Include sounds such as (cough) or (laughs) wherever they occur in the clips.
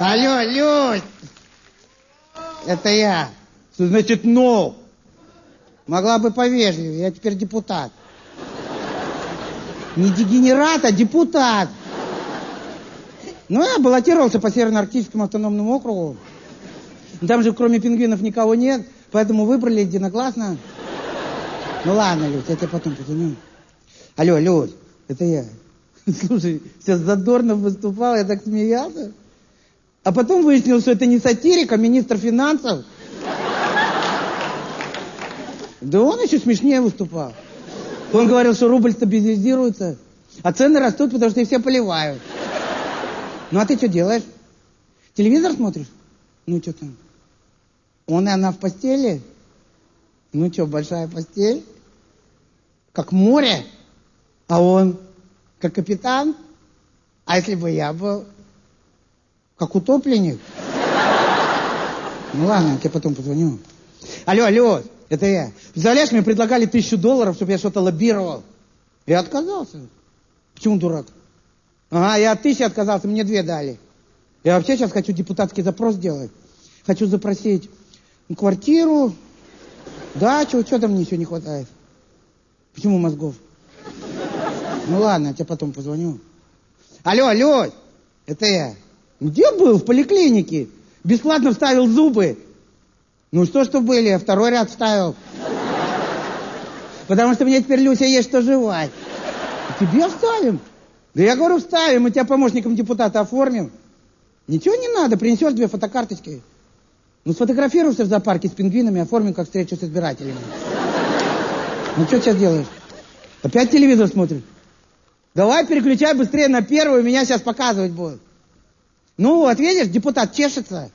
Алло, Люсь! Это я. Что значит «но»? Могла бы повежливее, я теперь депутат. Не дегенерат, а депутат. Ну, я баллотировался по Северно-Арктическому автономному округу. Там же кроме пингвинов никого нет, поэтому выбрали единогласно. Ну ладно, Люсь, я тебе потом позвоню. Алло, Люсь, это я. (laughs) Слушай, сейчас Задорнов выступал, я так смеялся. А потом выяснилось, что это не сатирик, а министр финансов. Да он еще смешнее выступал. Он говорил, что рубль стабилизируется, а цены растут, потому что их все поливают. Ну а ты что делаешь? Телевизор смотришь? Ну что там? Он и она в постели? Ну что, большая постель? Как море? А он как капитан? А если бы я был как утопленник? Ну ладно, я тебе потом позвоню. Алло, алло, это я. Представляешь, мне предлагали тысячу долларов, чтобы я что-то лоббировал. Я отказался. Почему дурак? Ага, я от тысячи отказался, мне две дали. Я вообще сейчас хочу депутатский запрос сделать. Хочу запросить квартиру, дачу, что там мне еще не хватает? Почему мозгов? Ну ладно, я тебе потом позвоню. Алло, алло, это я. Где был? В поликлинике. Бесплатно вставил зубы. Ну что, что были, второй ряд вставил. Потому что мне теперь, Люся, есть что жевать. Тебе вставим. Да я говорю, вставим, мы тебя помощником депутата оформим. Ничего не надо, принесешь две фотокарточки. Ну, сфотографируешься в зоопарке с пингвинами, оформим как встречу с избирателями. Ну, что сейчас делаешь? Опять телевизор смотришь? Давай переключай быстрее на первую, меня сейчас показывать будут. Ну, вот, видишь, депутат чешется.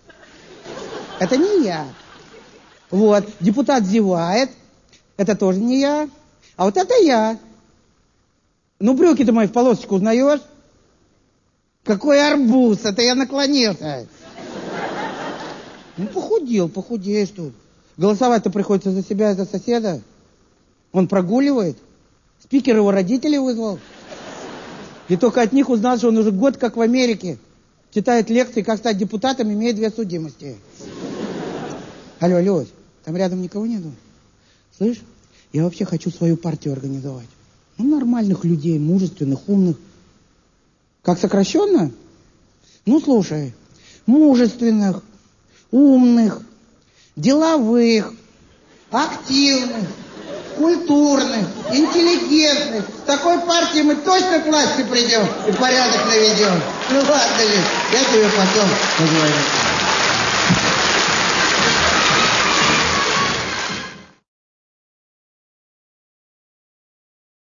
Это не я. Вот, депутат зевает. Это тоже не я. А вот это я. Ну, брюки-то мои в полосочку узнаешь? Какой арбуз, это я наклонился. Ну, похудел, похудеешь тут. Голосовать-то приходится за себя и за соседа. Он прогуливает. Спикер его родителей вызвал. И только от них узнал, что он уже год как в Америке. Читает лекции, как стать депутатом, имеет две судимости. Алло, алло, там рядом никого нету? Слышь, я вообще хочу свою партию организовать. Ну, нормальных людей, мужественных, умных. Как сокращенно? Ну, слушай, мужественных, умных, деловых, активных, культурных, интеллигентных. С такой партией мы точно к власти придем и порядок наведем. Ну ладно я тебе потом поговорю.